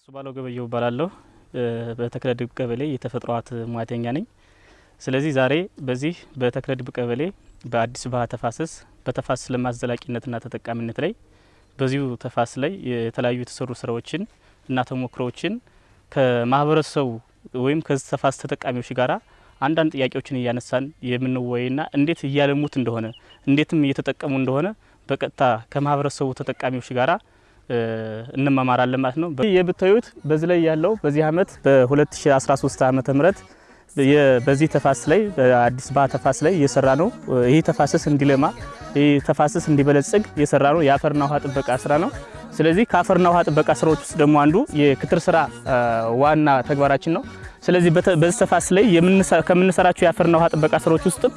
እሱ ባለው ገበየው እባላለሁ። በተክለድብ ቀበሌ የተፈጥሮ ሀብት ሙያተኛ ነኝ። ስለዚህ ዛሬ በዚህ በተክለድብ ቀበሌ በአዲስ ባህ ተፋሰስ በተፋሰስ ልማት ዘላቂነትና ተጠቃሚነት ላይ በዚሁ ተፋሰስ ላይ የተለያዩ የተሰሩ ስራዎችን እና ተሞክሮዎችን ከማህበረሰቡ ወይም ከዚህ ተፋሰስ ተጠቃሚዎች ጋራ አንዳንድ ጥያቄዎችን እያነሳን የምንወያይና እንዴት እያለሙት እንደሆነ እንዴትም እየተጠቀሙ እንደሆነ በቀጥታ ከማህበረሰቡ ተጠቃሚዎች ጋራ እንመማራለን ማለት ነው። የምታዩት በዚህ ላይ ያለው በዚህ አመት በ2013 ዓመተ ምህረት በዚህ ተፋሰስ ላይ በአዲስ ባህ ተፋሰስ ላይ እየሰራ ነው። ይህ ተፋሰስ እንዲለማ ይህ ተፋሰስ እንዲበለጽግ የሰራ ነው የአፈርና ውሃ ጥበቃ ስራ ነው። ስለዚህ ከአፈርና ውሃ ጥበቃ ስራዎች ውስጥ ደግሞ አንዱ የክትር ስራ ዋና ተግባራችን ነው። ስለዚህ በዚህ ተፋሰስ ላይ ከምንሰራቸው የአፈርና ውሃ ጥበቃ ስራዎች ውስጥም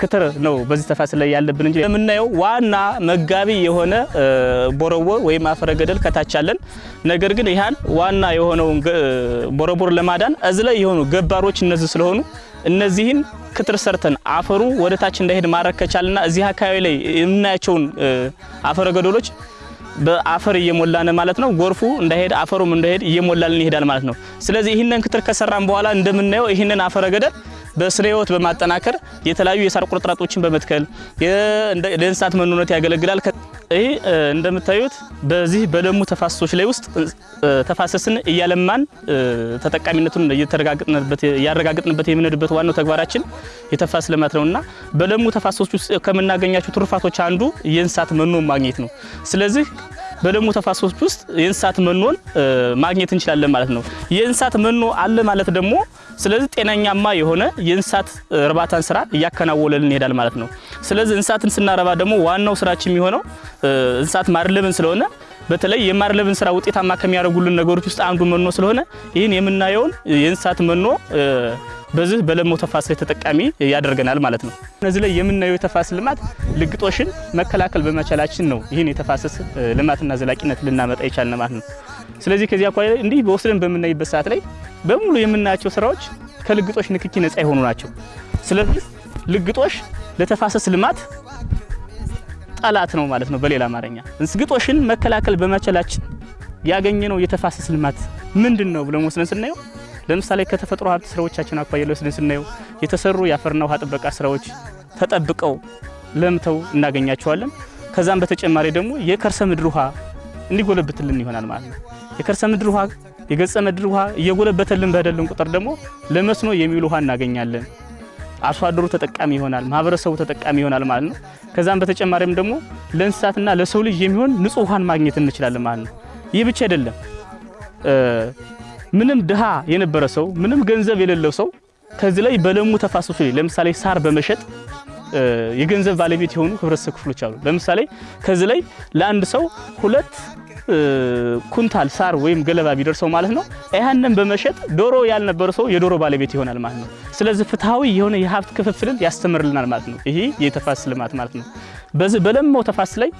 ክትር ነው በዚህ ተፋሰስ ላይ ያለብን እንጂ የምናየው ዋና መጋቢ የሆነ ቦረቦ ወይም አፈረ ገደል ከታች አለን። ነገር ግን ይህን ዋና የሆነውን ቦረቦር ለማዳን እዚህ ላይ የሆኑ ገባሮች እነዚህ ስለሆኑ እነዚህን ክትር ሰርተን አፈሩ ወደ ታች እንዳይሄድ ማድረግ ከቻልና እዚህ አካባቢ ላይ የምናያቸውን አፈረ ገደሎች በአፈር እየሞላን ማለት ነው። ጎርፉ እንዳይሄድ አፈሩም እንዳይሄድ እየሞላልን ይሄዳል ማለት ነው። ስለዚህ ይህንን ክትር ከሰራን በኋላ እንደምናየው ይህንን አፈረ በስነ ህይወት በማጠናከር የተለያዩ የሳር ቁርጥራጦችን በመትከል ለእንስሳት መኖነት ያገለግላል። ይህ እንደምታዩት በዚህ በለሙ ተፋሰሶች ላይ ውስጥ ተፋሰስን እያለማን ተጠቃሚነቱን እያረጋግጥንበት የምንሄድበት ዋናው ተግባራችን የተፋሰስ ልማት ነውና በለሙ ተፋሰሶች ውስጥ ከምናገኛቸው ትሩፋቶች አንዱ የእንስሳት መኖ ማግኘት ነው። ስለዚህ በለሙ ተፋሰሶች ውስጥ የእንስሳት መኖን ማግኘት እንችላለን ማለት ነው። የእንስሳት መኖ አለ ማለት ደግሞ ስለዚህ ጤናኛማ የሆነ የእንስሳት እርባታን ስራ እያከናወነልን ይሄዳል ማለት ነው። ስለዚህ እንስሳትን ስናረባ ደግሞ ዋናው ስራችን የሚሆነው እንስሳት ማድለብን ስለሆነ በተለይ የማድለብን ስራ ውጤታማ ከሚያደርጉልን ነገሮች ውስጥ አንዱ መኖ ስለሆነ ይህን የምናየውን የእንስሳት መኖ በዚህ በለማው ተፋሰስ ተጠቃሚ ያደርገናል ማለት ነው። እነዚህ ላይ የምናየው የተፋሰስ ልማት ልግጦሽን መከላከል በመቻላችን ነው ይህን የተፋሰስ ልማትና ዘላቂነት ልናመጣ የቻልን ማለት ነው። ስለዚህ ከዚህ አኳያ እንዲህ በወስደን በምናይበት ሰዓት ላይ በሙሉ የምናያቸው ስራዎች ከልግጦሽ ንክኪ ነፃ የሆኑ ናቸው። ስለዚህ ልግጦሽ ለተፋሰስ ልማት ጠላት ነው ማለት ነው። በሌላ አማርኛ ግጦሽን መከላከል በመቻላችን ያገኘነው የተፋሰስ ልማት ምንድን ነው ብለን ወስደን ስናየው ለምሳሌ ከተፈጥሮ ሀብት ስራዎቻችን አኳያ ወስደን ስናየው የተሰሩ የአፈርና ውሃ ጥበቃ ስራዎች ተጠብቀው ለምተው እናገኛቸዋለን። ከዛም በተጨማሪ ደግሞ የከርሰ ምድር ውሃ እንዲጎለብትልን ይሆናል ማለት ነው። የከርሰ ምድር ውሃ የገጸ ምድር ውሃ እየጎለበተልን በደልን ቁጥር ደግሞ ለመስኖ የሚውል ውሃ እናገኛለን። አርሶ አደሩ ተጠቃሚ ይሆናል፣ ማህበረሰቡ ተጠቃሚ ይሆናል ማለት ነው። ከዛም በተጨማሪም ደግሞ ለእንስሳትና ለሰው ልጅ የሚሆን ንጹህ ውሃን ማግኘት እንችላለን ማለት ነው። ይህ ብቻ አይደለም። ምንም ድሃ የነበረ ሰው ምንም ገንዘብ የሌለው ሰው ከዚህ ላይ በለሙ ተፋሰሶች ለምሳሌ ሳር በመሸጥ የገንዘብ ባለቤት የሆኑ ህብረተሰብ ክፍሎች አሉ። ለምሳሌ ከዚህ ላይ ለአንድ ሰው ሁለት ኩንታል ሳር ወይም ገለባ ቢደርሰው ማለት ነው ያንን በመሸጥ ዶሮ ያልነበረ ሰው የዶሮ ባለቤት ይሆናል ማለት ነው። ስለዚህ ፍትሐዊ የሆነ የሀብት ክፍፍልን ያስተምርልናል ማለት ነው። ይሄ የተፋሰስ ልማት ማለት ነው። በዚህ በለማው ተፋሰስ ላይ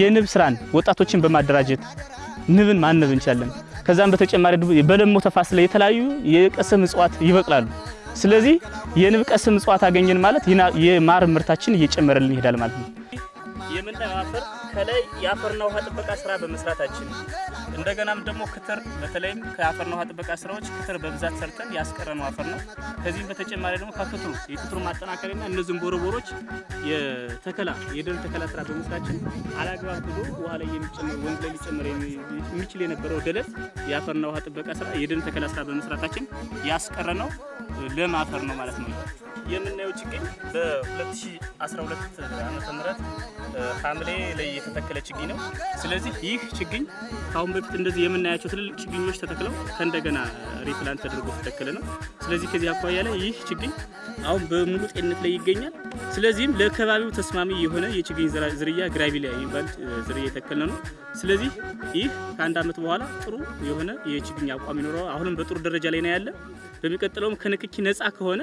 የንብ ስራን ወጣቶችን በማደራጀት ንብን ማነብ እንችላለን። ከዛም በተጨማሪ በለማው ተፋሰስ ላይ የተለያዩ የቀሰም እጽዋት ይበቅላሉ። ስለዚህ የንብ ቀስም እጽዋት አገኘን ማለት የማር ምርታችን እየጨመረልን ይሄዳል ማለት ነው። የምናየው ከላይ የአፈርና ውሃ ጥበቃ ስራ በመስራታችን እንደገናም ደግሞ ክትር በተለይም ከአፈርና ውሃ ጥበቃ ስራዎች ክትር በብዛት ሰርተን ያስቀረነው አፈር ነው። ከዚህም በተጨማሪ ደግሞ ከክትሩ የክትሩ ማጠናከሪያና እነዚህም ቦረቦሮች የተከላ የደን ተከላ ስራ በመስራችን አላግባብ ብሎ ውሃ ላይ የሚጨመር ወንዝ ላይ ሊጨመር የሚችል የነበረው ደለት የአፈርና ውሃ ጥበቃ ስራ የደን ተከላ ስራ በመስራታችን ያስቀረነው ለም አፈር ነው ማለት ነው። የምናየው ችግኝ በ2012 ዓመተ ምህረት ሐምሌ ላይ የተተከለ ችግኝ ነው። ስለዚህ ይህ ችግኝ ከአሁን በፊት እንደዚህ የምናያቸው ትልልቅ ችግኞች ተተክለው ከእንደገና replant ተደርጎ የተተከለ ነው። ስለዚህ ከዚህ አኳያ ላይ ይህ ችግኝ አሁን በሙሉ ጤንነት ላይ ይገኛል። ስለዚህም ለከባቢው ተስማሚ የሆነ የችግኝ ዝርያ ግራቪሊያ የሚባል ዝርያ የተከለ ነው። ስለዚህ ይህ ከአንድ ዓመት በኋላ ጥሩ የሆነ የችግኝ አቋም ይኖረዋል። አሁንም በጥሩ ደረጃ ላይ ነው ያለ። በሚቀጥለውም ከንክኪ ነፃ ከሆነ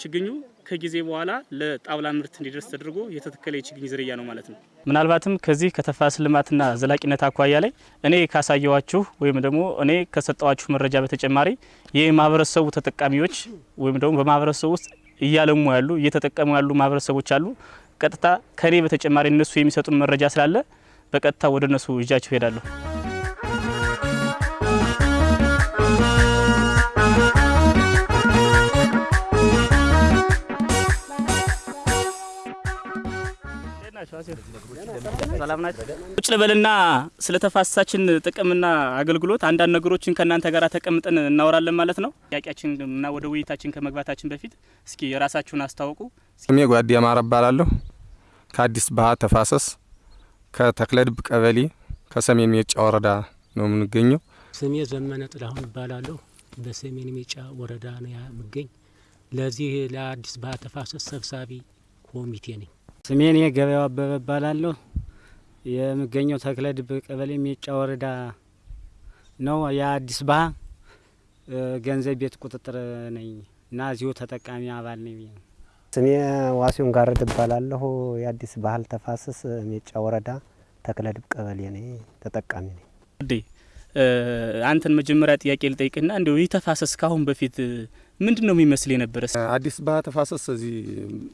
ችግኙ ከጊዜ በኋላ ለጣውላ ምርት እንዲደርስ ተደርጎ የተተከለ የችግኝ ዝርያ ነው ማለት ነው። ምናልባትም ከዚህ ከተፋሰስ ልማትና ዘላቂነት አኳያ ላይ እኔ ካሳየዋችሁ ወይም ደግሞ እኔ ከሰጠዋችሁ መረጃ በተጨማሪ የማህበረሰቡ ተጠቃሚዎች ወይም ደግሞ በማህበረሰቡ ውስጥ እያለሙ ያሉ እየተጠቀሙ ያሉ ማህበረሰቦች አሉ። ቀጥታ ከኔ በተጨማሪ እነሱ የሚሰጡን መረጃ ስላለ በቀጥታ ወደ እነሱ ይዣችሁ ሄዳለሁ። ቁጭ ልበልና ስለ ተፋሰሳችን ጥቅምና አገልግሎት አንዳንድ ነገሮችን ከእናንተ ጋር ተቀምጠን እናወራለን ማለት ነው። ጥያቄያችን እና ወደ ውይይታችን ከመግባታችን በፊት እስኪ የራሳችሁን አስታውቁ። ስሜ ጓዲ አማረ እባላለሁ። ከአዲስ ባህ ተፋሰስ ከተክለድብ ቀበሌ ከሰሜን ሜጫ ወረዳ ነው የምንገኘው። ስሜ ዘመነ ጥላሁን እባላለሁ። በሰሜን ሜጫ ወረዳ ነው የምገኝ። ለዚህ ለአዲስ ባህ ተፋሰስ ሰብሳቢ ኮሚቴ ነኝ። ስሜን ገበያው አበበ እባላለሁ። የምገኘው ተክለ ድብ ቀበሌ ሜጫ ወረዳ ነው። የአዲስ ባህ ገንዘብ ቤት ቁጥጥር ነኝ እና እዚሁ ተጠቃሚ አባል ነኝ። ስሜ ዋሲሁን ጋረድ እባላለሁ። የአዲስ ባህል ተፋሰስ ሜጫ ወረዳ ተክለ ድብ ቀበሌ ነኝ፣ ተጠቃሚ ነኝ። አንተን መጀመሪያ ጥያቄ ልጠይቅና እንዲሁ ይህ ተፋሰስ ካሁን በፊት ምንድን ነው የሚመስል የነበረ? አዲስ ባህ ተፋሰስ እዚህ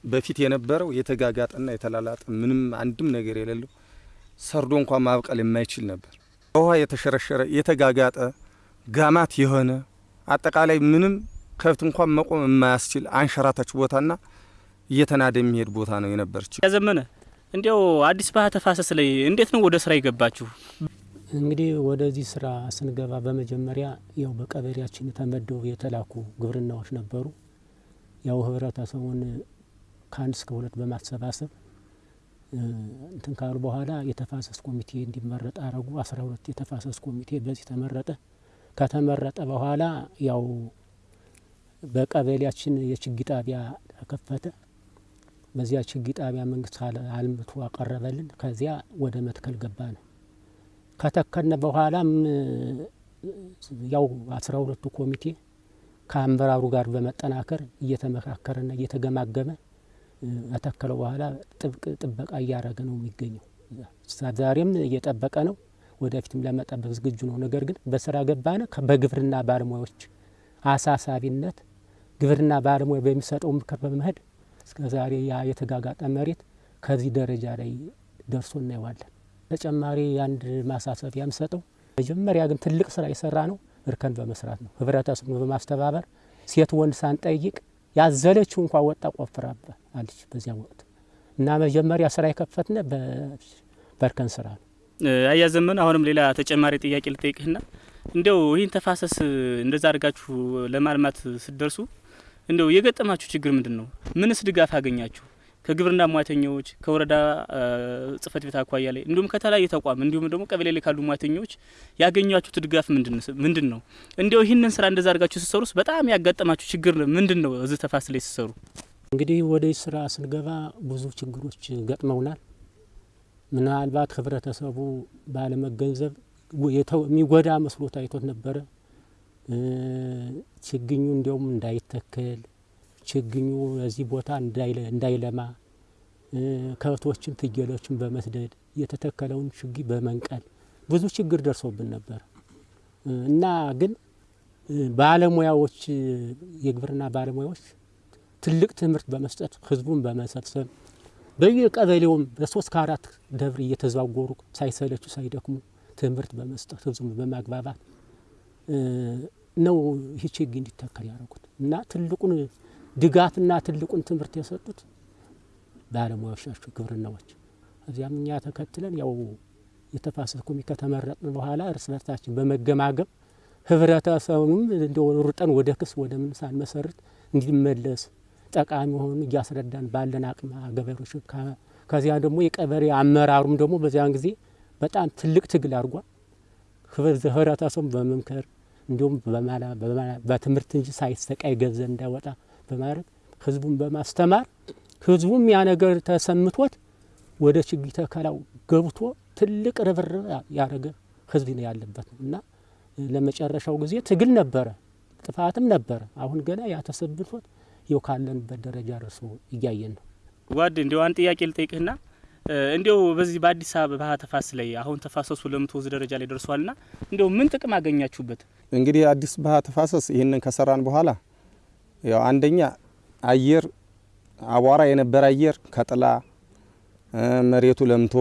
በፊት የነበረው የተጋጋጠና የተላላጠ ምንም አንድም ነገር የሌለው ሰርዶ እንኳን ማብቀል የማይችል ነበር። በውሃ የተሸረሸረ የተጋጋጠ ጋማት የሆነ አጠቃላይ ምንም ከብት እንኳን መቆም የማያስችል አንሸራታች ቦታና እየተናደ የሚሄድ ቦታ ነው የነበረች። ያዘመነ እንዲያው አዲስ ባህ ተፋሰስ ላይ እንዴት ነው ወደ ስራ የገባችሁ? እንግዲህ ወደዚህ ስራ ስንገባ በመጀመሪያ ያው በቀበሌያችን ተመደቡ የተላኩ ግብርናዎች ነበሩ። ያው ህብረተሰቡን ከአንድ እስከ ሁለት በማሰባሰብ እንትን ካሉ በኋላ የተፋሰስ ኮሚቴ እንዲመረጥ አረጉ። አስራ ሁለት የተፋሰስ ኮሚቴ በዚህ ተመረጠ። ከተመረጠ በኋላ ያው በቀበሌያችን የችግኝ ጣቢያ ተከፈተ። በዚያ ችግኝ ጣቢያ መንግስት አልምቶ አቀረበልን። ከዚያ ወደ መትከል ገባ ነው ከተከነ በኋላም ያው አስራ ሁለቱ ኮሚቴ ከአመራሩ ጋር በመጠናከር እየተመካከረና እየተገማገመ ከተከለው በኋላ ጥብቅ ጥበቃ እያደረገ ነው የሚገኘው። ዛሬም እየጠበቀ ነው፣ ወደፊትም ለመጠበቅ ዝግጁ ነው። ነገር ግን በስራ ገባነ በግብርና ባለሙያዎች አሳሳቢነት ግብርና ባለሙያ በሚሰጠው ምክር በመሄድ እስከ ዛሬ ያ የተጋጋጠ መሬት ከዚህ ደረጃ ላይ ደርሶ እናየዋለን። ተጨማሪ አንድ ማሳሰቢያ የምሰጠው መጀመሪያ ግን ትልቅ ስራ የሰራ ነው እርከን በመስራት ነው። ህብረተሰቡ በማስተባበር ሴት ወንድ ሳንጠይቅ ያዘለችው እንኳ ወጣ ቆፍራበ አለች በዚያ ወቅት እና መጀመሪያ ስራ የከፈትነ በእርከን ስራ ነው። አያዘመን አሁንም ሌላ ተጨማሪ ጥያቄ ልጠይቅህና እንዲያው ይህን ተፋሰስ እንደዛ አድርጋችሁ ለማልማት ስትደርሱ እንዲያው የገጠማችሁ ችግር ምንድን ነው? ምንስ ድጋፍ አገኛችሁ? ከግብርና ሙያተኞች ከወረዳ ጽህፈት ቤት አኳያ ላይ እንዲሁም ከተለያየ ተቋም እንዲሁም ደግሞ ቀበሌ ላይ ካሉ ሙያተኞች ያገኟችሁት ድጋፍ ምንድን ነው? እንዲያው ይህንን ስራ እንደዛ አድርጋችሁ ስትሰሩስ በጣም ያጋጠማችሁ ችግር ምንድን ነው? እዚህ ተፋሰስ ላይ ስትሰሩ እንግዲህ ወደ ስራ ስንገባ ብዙ ችግሮች ገጥመውናል። ምናልባት ህብረተሰቡ ባለመገንዘብ የሚጎዳ መስሎ ታይቶት ነበረ። ችግኙ እንዲያውም እንዳይተከል ችግኙ እዚህ ቦታ እንዳይለማ ከብቶችን ፍየሎችን በመስደድ የተተከለውን ችግኝ በመንቀል ብዙ ችግር ደርሶብን ነበር። እና ግን ባለሙያዎች የግብርና ባለሙያዎች ትልቅ ትምህርት በመስጠት ህዝቡን በመሰብሰብ በየቀበሌውም በሶስት ከአራት ደብር እየተዘዋወሩ ሳይሰለቹ ሳይደክሙ ትምህርት በመስጠት ህዝቡን በማግባባት ነው ይህ ችግኝ እንዲተከል ያደረጉት። እና ትልቁን ድጋፍና ትልቁን ትምህርት የሰጡት ባለሙያዎች ናቸው፣ ግብርናዎች። እዚያም እኛ ተከትለን ያው የተፋሰስ ኮሚቴ ከተመረጥን በኋላ እርስ በርሳችን በመገማገም ህብረተሰቡም እንደ ሩጠን ወደ ክስ ወደ ምን ሳንመሰርት እንዲመለስ ጠቃሚ ሆኑ እያስረዳን ባለን አቅም ገበሬዎች ከዚያ ደግሞ የቀበሌ አመራሩም ደግሞ በዚያን ጊዜ በጣም ትልቅ ትግል አድርጓል። ህብረተሰቡም በመምከር እንዲሁም በትምህርት እንጂ ሳይሰቃይ ገንዘብ እንዳይወጣ በማድረግ ህዝቡን በማስተማር ህዝቡም ያ ነገር ተሰምቶት ወደ ችግኝ ተከላው ገብቶ ትልቅ ርብርብ ያደረገ ህዝብ ነው ያለበት ነው እና ለመጨረሻው ጊዜ ትግል ነበረ፣ ጥፋትም ነበረ። አሁን ገና ያ ተሰብቶት ይኸው ካለንበት ደረጃ ደርሶ እያየን ነው። ጓድ እንዲያው አንድ ጥያቄ ልጠይቅህና እንዲያው በዚህ በአዲስ አበባ ተፋሰስ ላይ አሁን ተፋሰሱ ለምትወዝ ደረጃ ላይ ደርሷልና እንዲያው ምን ጥቅም አገኛችሁበት? እንግዲህ አዲስ ባህ ተፋሰስ ይህንን ከሰራን በኋላ ያው አንደኛ አየር አቧራ የነበረ አየር ከጥላ መሬቱ ለምቶ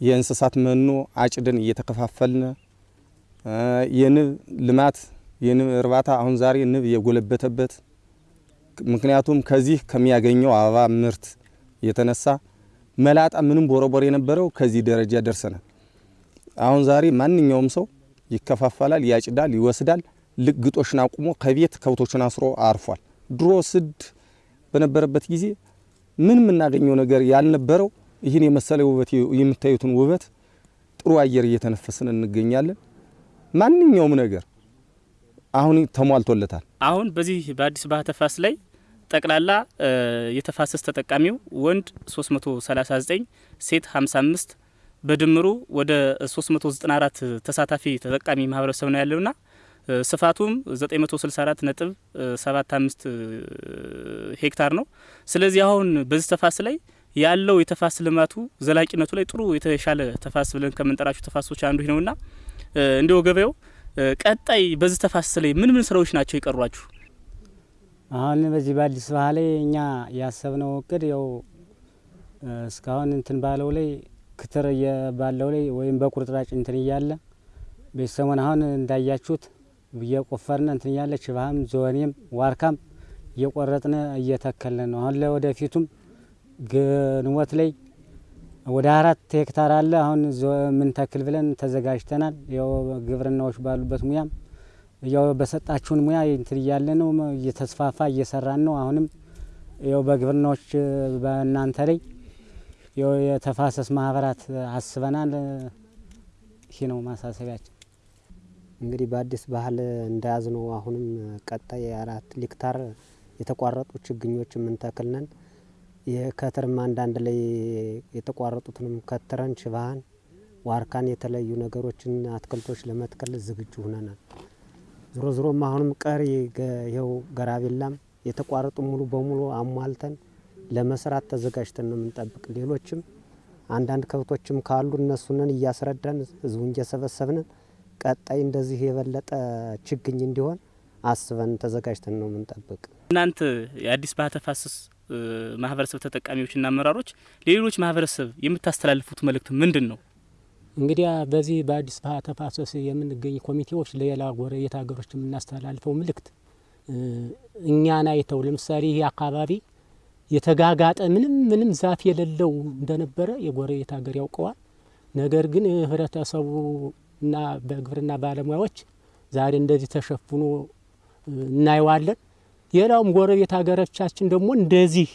የእንስሳት መኖ አጭድን እየተከፋፈልን የንብ ልማት የንብ እርባታ አሁን ዛሬ ንብ የጎለበተበት ምክንያቱም ከዚህ ከሚያገኘው አበባ ምርት የተነሳ መላጣ ምንም ቦረቦር የነበረው ከዚህ ደረጃ ደርሰናል። አሁን ዛሬ ማንኛውም ሰው ይከፋፈላል፣ ያጭዳል፣ ይወስዳል። ግጦሽን አቁሞ ከቤት ከብቶችን አስሮ አርፏል። ድሮ ስድ በነበረበት ጊዜ ምን የምናገኘው ነገር ያልነበረው ይህን የመሰለ ውበት የምታዩትን ውበት ጥሩ አየር እየተነፈስን እንገኛለን። ማንኛውም ነገር አሁን ተሟልቶለታል። አሁን በዚህ በአዲስ ባህ ተፋሰስ ላይ ጠቅላላ የተፋሰስ ተጠቃሚው ወንድ 339 ሴት 55 በድምሩ ወደ 394 ተሳታፊ ተጠቃሚ ማህበረሰብ ነው ያለውና ስፋቱም 964 ነጥብ 75 ሄክታር ነው። ስለዚህ አሁን በዚህ ተፋሰስ ላይ ያለው የተፋሰስ ልማቱ ዘላቂነቱ ላይ ጥሩ የተሻለ ተፋሰስ ብለን ከምንጠራቸው ተፋሰሶች አንዱ ነውና እንዲሁ ገበያው ቀጣይ በዚህ ተፋሰስ ላይ ምን ምን ስራዎች ናቸው የቀሯችሁ? አሁን በዚህ በአዲስ ባህ ላይ እኛ ያሰብነው እቅድ ያው እስካሁን እንትን ባለው ላይ ክትር ባለው ላይ ወይም በቁርጥራጭ እንትን እያለ ቤተሰቡን አሁን እንዳያችሁት እየቆፈርን እንትን እያለ ችባህም ዞኔም ዋርካም እየቆረጥን እየተከልን ነው። አሁን ለወደፊቱም ግንቦት ላይ ወደ አራት ሄክታር አለ አሁን ምን ተክል ብለን ተዘጋጅተናል። ያው ግብርናዎች ባሉበት ሙያም ያው በሰጣችሁን ሙያ እንትን እያለ ነው እየተስፋፋ እየሰራን ነው። አሁንም ያው በግብርናዎች በእናንተ ላይ ያው የተፋሰስ ማህበራት አስበናል። ይህ ነው ማሳሰቢያችን። እንግዲህ በአዲስ ባህል እንደያዝ ነው። አሁንም ቀጣይ አራት ሄክታር የተቋረጡ ችግኞች የምንተክል ነን። የከትርም አንዳንድ ላይ የተቋረጡትንም ከትረን ሽባህን፣ ዋርካን የተለያዩ ነገሮችን አትክልቶች ለመትከል ዝግጁ ሁነናል። ዞሮ ዞሮም አሁንም ቀሪ ይኸው ገራቤላም የተቋረጡ ሙሉ በሙሉ አሟልተን ለመስራት ተዘጋጅተን ነው የምንጠብቅ። ሌሎችም አንዳንድ ከብቶችም ካሉ እነሱንን እያስረዳን ህዝቡን እየሰበሰብን ቀጣይ እንደዚህ የበለጠ ችግኝ እንዲሆን አስበን ተዘጋጅተን ነው የምንጠብቅ። እናንተ የአዲስ ባህ ተፋሰስ ማህበረሰብ ተጠቃሚዎችና አመራሮች ለሌሎች ማህበረሰብ የምታስተላልፉት መልእክት ምንድን ነው? እንግዲያ በዚህ በአዲስ ባህ ተፋሰስ የምንገኝ ኮሚቴዎች ለሌላ ጎረቤት ሀገሮች የምናስተላልፈው ምልክት እኛን አይተው ለምሳሌ ይህ አካባቢ የተጋጋጠ ምንም ምንም ዛፍ የሌለው እንደነበረ የጎረቤት ሀገር ያውቀዋል። ነገር ግን ህብረተሰቡ እና በግብርና ባለሙያዎች ዛሬ እንደዚህ ተሸፍኖ እናየዋለን። ሌላውም ጎረቤት ሀገሮቻችን ደግሞ እንደዚህ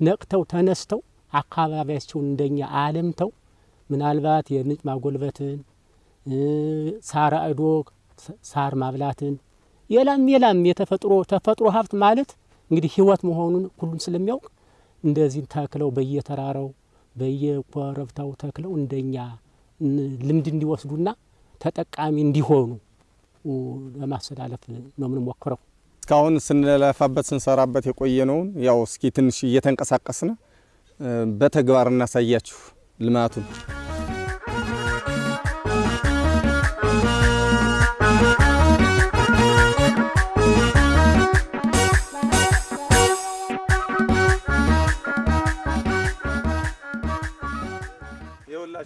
ነቅተው ተነስተው አካባቢያቸውን እንደኛ አለምተው ምናልባት የምንጭ ማጎልበትን ሳር አእዶ ሳር ማብላትን የላም የላም የተፈጥሮ ተፈጥሮ ሀብት ማለት እንግዲህ ህይወት መሆኑን ሁሉም ስለሚያውቅ እንደዚህ ተክለው በየተራራው በየኮረብታው ተክለው እንደኛ ልምድ እንዲወስዱና ተጠቃሚ እንዲሆኑ ለማስተላለፍ ነው የምንሞክረው። እስካሁን ስንለፋበት ስንሰራበት የቆየነውን ያው እስኪ ትንሽ እየተንቀሳቀስን በተግባር እናሳያችሁ ልማቱን።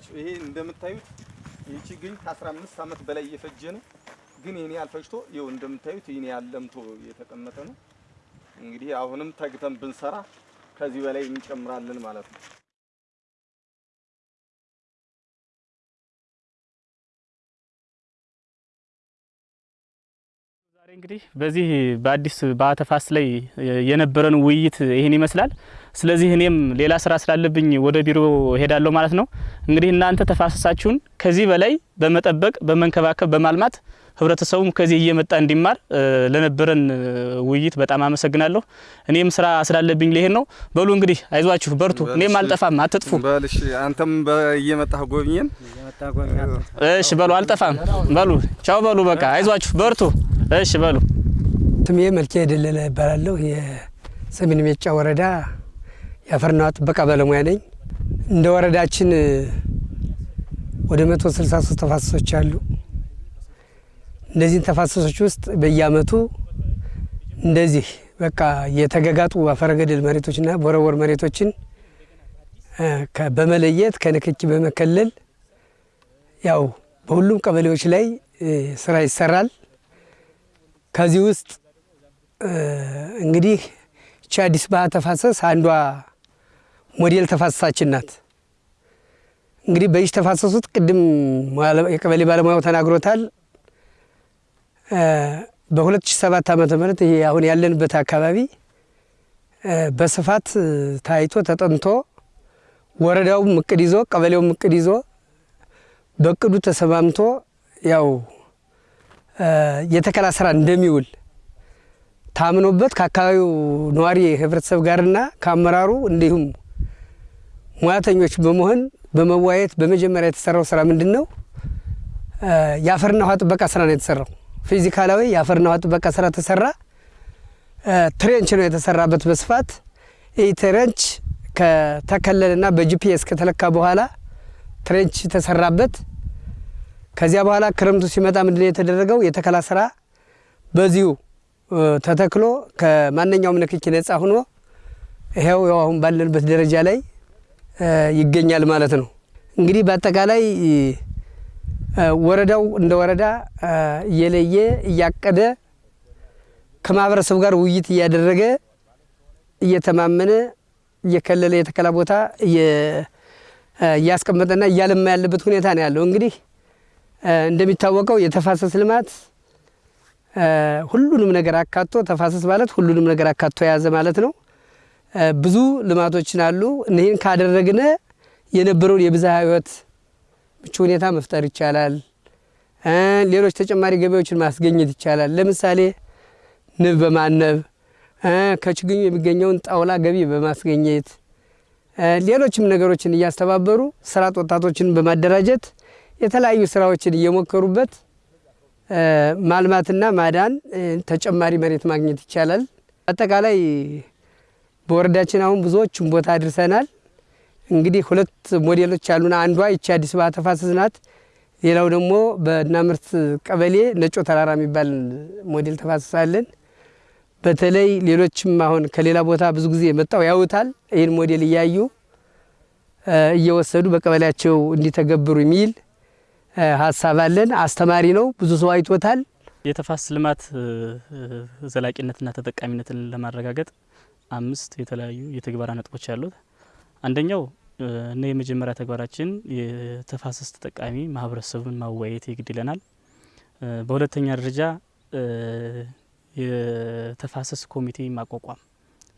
ይኸውላችሁ ይሄ እንደምታዩት ይህ ችግኝ ከ15 ዓመት በላይ እየፈጀ ነው። ግን ይህን ያህል ፈጅቶ ይኸው እንደምታዩት ይህን ያህል ለምቶ የተቀመጠ ነው። እንግዲህ አሁንም ተግተን ብንሰራ ከዚህ በላይ እንጨምራለን ማለት ነው። እንግዲህ በዚህ በአዲስ ባህ ተፋሰስ ላይ የነበረን ውይይት ይህን ይመስላል። ስለዚህ እኔም ሌላ ስራ ስላለብኝ ወደ ቢሮ ሄዳለሁ ማለት ነው። እንግዲህ እናንተ ተፋሰሳችሁን ከዚህ በላይ በመጠበቅ በመንከባከብ፣ በማልማት ህብረተሰቡም ከዚህ እየመጣ እንዲማር ለነበረን ውይይት በጣም አመሰግናለሁ። እኔም ስራ ስላለብኝ ሊሄድ ነው። በሉ እንግዲህ አይዟችሁ፣ በርቱ። እኔም አልጠፋም፣ አትጥፉ። በልሽ አንተም እየመጣህ ጎብኘን። እሺ በሉ፣ አልጠፋም። በሉ ቻው በሉ፣ በቃ አይዟችሁ፣ በርቱ። እሺ በሉ። ስሜ መልኬ ደለለ ይባላለሁ። ሰሜን ሜጫ ወረዳ የአፈርና ጥበቃ ባለሙያ ነኝ። እንደ ወረዳችን ወደ 163 ተፋሰሶች አሉ። እነዚህን ተፋሰሶች ውስጥ በየአመቱ እንደዚህ በቃ የተገጋጡ አፈረገደል መሬቶችና ቦረቦር መሬቶችን በመለየት ከንክኪ በመከለል ያው በሁሉም ቀበሌዎች ላይ ስራ ይሰራል። ከዚህ ውስጥ እንግዲህ ይቺ አዲስ ባህ ተፋሰስ አንዷ ሞዴል ተፋሰሳችን ናት። እንግዲህ በይች ተፋሰስ ውስጥ ቅድም የቀበሌ ባለሙያው ተናግሮታል። በ2007 ዓመተ ምህረት ይሄ አሁን ያለንበት አካባቢ በስፋት ታይቶ ተጠንቶ ወረዳውም እቅድ ይዞ ቀበሌውም እቅድ ይዞ በእቅዱ ተሰማምቶ ያው የተከላ ስራ እንደሚውል ታምኖበት ከአካባቢው ነዋሪ ህብረተሰብ ጋርና ከአመራሩ እንዲሁም ሙያተኞች በመሆን በመዋየት በመጀመሪያ የተሰራው ስራ ምንድን ነው? የአፈርና ውሃ ጥበቃ ስራ ነው የተሰራው። ፊዚካላዊ የአፈርና ውሃ ጥበቃ ስራ ተሰራ። trench ነው የተሰራበት በስፋት ይህ trench ከተከለለና በ GPS ከተለካ በኋላ trench ተሰራበት። ከዚያ በኋላ ክረምቱ ሲመጣ ምንድን ነው የተደረገው? የተከላ ስራ በዚሁ ተተክሎ ከማንኛውም ንክኪ ነጻ ሆኖ ይኸው ያው አሁን ባለንበት ደረጃ ላይ ይገኛል ማለት ነው። እንግዲህ በአጠቃላይ ወረዳው እንደ ወረዳ እየለየ እያቀደ ከማህበረሰቡ ጋር ውይይት እያደረገ እየተማመነ እየከለለ የተከላ ቦታ እያስቀመጠና እያለማ ያለበት ሁኔታ ነው ያለው። እንግዲህ እንደሚታወቀው የተፋሰስ ልማት ሁሉንም ነገር አካቶ ተፋሰስ ማለት ሁሉንም ነገር አካቶ የያዘ ማለት ነው። ብዙ ልማቶችን አሉ። እኒህን ካደረግነ የነበረውን የብዝሃ ሕይወት ምቹ ሁኔታ መፍጠር ይቻላል። ሌሎች ተጨማሪ ገቢዎችን ማስገኘት ይቻላል። ለምሳሌ ንብ በማነብ ከችግኙ የሚገኘውን ጣውላ ገቢ በማስገኘት ሌሎችም ነገሮችን እያስተባበሩ አጥ ወጣቶችን በማደራጀት የተለያዩ ስራዎችን እየሞከሩበት ማልማትና ማዳን ተጨማሪ መሬት ማግኘት ይቻላል። አጠቃላይ በወረዳችን አሁን ብዙዎቹን ቦታ አድርሰናል። እንግዲህ ሁለት ሞዴሎች አሉና አንዷ ይቺ አዲስ ባህ ተፋሰስ ናት። ሌላው ደግሞ በእናምርት ቀበሌ ነጮ ተራራ የሚባል ሞዴል ተፋሰስ አለን። በተለይ ሌሎችም አሁን ከሌላ ቦታ ብዙ ጊዜ መጣው ያውታል። ይህን ሞዴል እያዩ እየወሰዱ በቀበሌያቸው እንዲተገብሩ የሚል ሀሳብ አለን። አስተማሪ ነው። ብዙ ሰው አይቶታል። የተፋሰስ ልማት ዘላቂነትና ተጠቃሚነትን ለማረጋገጥ አምስት የተለያዩ የትግበራ ነጥቦች ያሉት አንደኛው እና የመጀመሪያ ተግባራችን የተፋሰስ ተጠቃሚ ማህበረሰቡን ማወያየት የግድ ይለናል። በሁለተኛ ደረጃ የተፋሰስ ኮሚቴ ማቋቋም።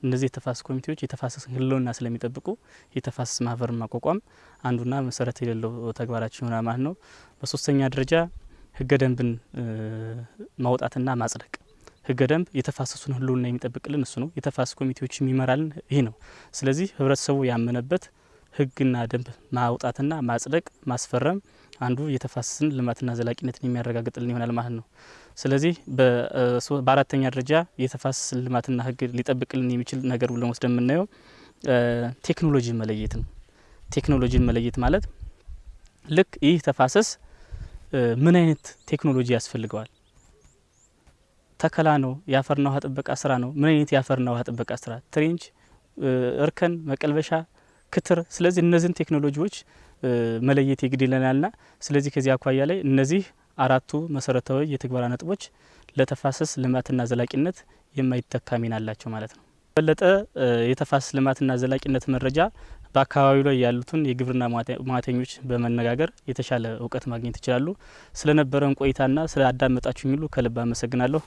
እነዚህ የተፋሰስ ኮሚቴዎች የተፋሰስ ህልውና ስለሚጠብቁ የተፋሰስ ማህበርን ማቋቋም አንዱና መሰረት የሌለው ተግባራችን ይሆናል ማለት ነው። በሶስተኛ ደረጃ ህገ ደንብን ማውጣትና ማጽደቅ። ህገ ደንብ የተፋሰሱን ህልውና የሚጠብቅልን እሱ ነው። የተፋሰስ ኮሚቴዎች የሚመራልን ይህ ነው። ስለዚህ ህብረተሰቡ ያመነበት ህግና ደንብ ማውጣትና ማጽደቅ ማስፈረም አንዱ የተፋሰስን ልማትና ዘላቂነትን የሚያረጋግጥልን ይሆናል ማለት ነው። ስለዚህ በአራተኛ ደረጃ የተፋሰስ ልማትና ህግ ሊጠብቅልን የሚችል ነገር ብለን ወስደን የምናየው ቴክኖሎጂን መለየት ነው። ቴክኖሎጂን መለየት ማለት ልክ ይህ ተፋሰስ ምን አይነት ቴክኖሎጂ ያስፈልገዋል? ተከላ ነው? የአፈርና ውሃ ጥበቃ ስራ ነው? ምን አይነት የአፈርና ውሃ ጥበቃ ስራ? ትሬንች፣ እርከን፣ መቀልበሻ፣ ክትር። ስለዚህ እነዚህን ቴክኖሎጂዎች መለየት የግድ ይለናልና ስለዚህ ከዚህ አኳያ ላይ እነዚህ አራቱ መሰረታዊ የትግበራ ነጥቦች ለተፋሰስ ልማትና ዘላቂነት የማይተካ ሚና አላቸው ማለት ነው። በለጠ የተፋሰስ ልማትና ዘላቂነት መረጃ በአካባቢው ላይ ያሉትን የግብርና ሙያተኞች በመነጋገር የተሻለ እውቀት ማግኘት ይችላሉ። ስለነበረን ቆይታና ስለ አዳመጣችሁኝ ሁሉ ከልብ አመሰግናለሁ።